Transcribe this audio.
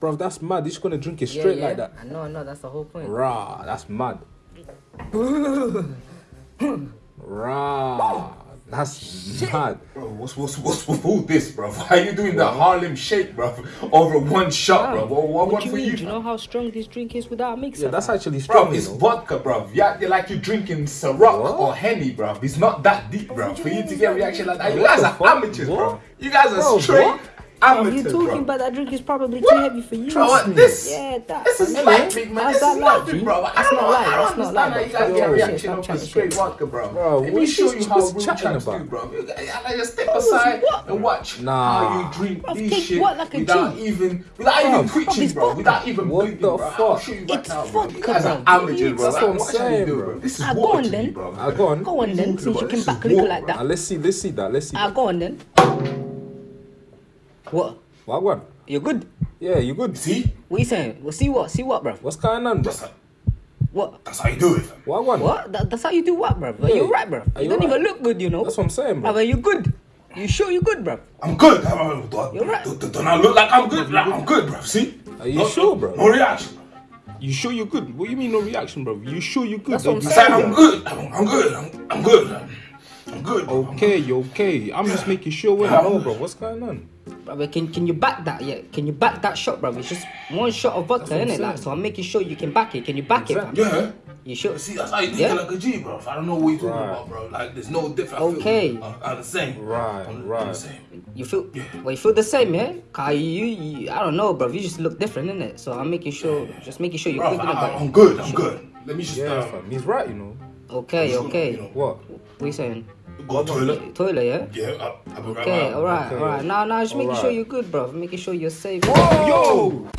Bro, that's mad. You're just gonna drink it straight yeah. like that. I know, I know. That's the whole point. Rah, that's mad. Rah, that's mad. Bro, what's what's what's with all this, bro? Why are you doing the Harlem Shake, bro? Over one shot, bro. What, what, what what you for mean? you? Do you know how strong this drink is without a mixer? Yeah, that's actually Bro, strong. you it's know. vodka, bro. You act like you're drinking Ciroc What? or Henny, bro. It's not that deep, bro. what For you you to get a reaction like that, you guys are fuck? amateurs, bro. You guys are Bro, straight amateurs, you talking bro. about that drink is probably What? too heavy for you. Bro, this? Yeah, that. This is light, big man. This is nothing, bro. I That's don't not know. I don't understand how you guys get a reaction off of straight vodka, bro. Bro, Let me show you how room chatting do, bro. I just step aside and watch how you drink these shit what like a without even without even Bro, twitching, bro. Without even the bro. I'll fuck? show you right It's now, bro. You guys are bro. amateurs, bro. That's what I'm Watch how you saying, bro. This is go water on to then. me, bro. Ah, go on. Go on then, since you can this back a little like that. let's see, let's see that, let's see go on then. What? What one? You're good? Yeah, you good? See? What you saying? Well, see what? See what, bro? What's going on, bro? That's how, What? that's how you do it, fam. What one? What? That, that's how you do what, bro? Yeah. You're right, bro. You you don't right? even look good, you know. That's what I'm saying, Bro, bro. are you good? You sure you're good, bro? I'm good. Do, You're right. do, do, don't I look like I'm good? Like, I'm good, bro. See? Are you No- sure, bro? No reaction. You sure you're good? What do you mean no reaction, bro? You sure you're good? That's what I'm You I said saying. I'm good. I'm, I'm good. I'm, I'm good. I'm, I'm good. bro. Okay, okay. I'm just making sure we know, bro. What's going on? Bro, can can you back that? Yeah, can you back that shot, bro? It's just one shot of vodka, what I'm innit? Like, so I'm making sure you can back it. Can you back Exactly. it, fam? Yeah. You sure? See, that's how you think Yeah. like a G, bro. I don't know what you're talking Right. about, bro. Like, there's no difference. I feel Okay. we are- are the same. Right, I'm- I'm right. the same. You feel? Yeah. Well, you feel the same, yeah? Cause you, you, I don't know, bro. You just look different, innit? So I'm making sure, just making sure you're Bro, good I, about I'm it. good. I'm good. Let me just Yeah, uh, fam. He's right, you know. Okay, just, okay. You know, What? What you saying? Go to toilet. Toilet, yeah? Yeah, I'll, I'll be right Okay, back. alright, Okay. alright. Now, now, just making sure you're good, bro. Making sure you're safe. Whoa! Yo!